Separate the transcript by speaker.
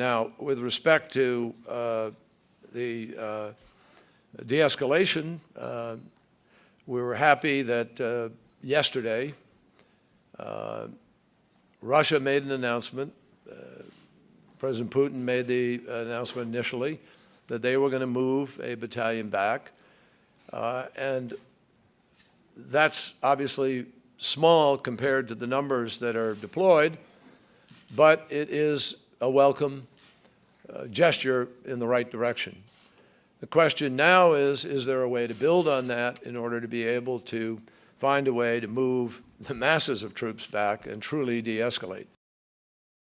Speaker 1: Now, with respect to uh, the uh, de-escalation, uh, we were happy that uh, yesterday Russia made an announcement. President Putin made the announcement initially that they were going to move a battalion back. Uh, and that's obviously small compared to the numbers that are deployed, but it is a welcome uh, gesture in the right direction. The question now is, is there a way to build on that in order to be able to find a way to move the masses of troops back and truly de-escalate?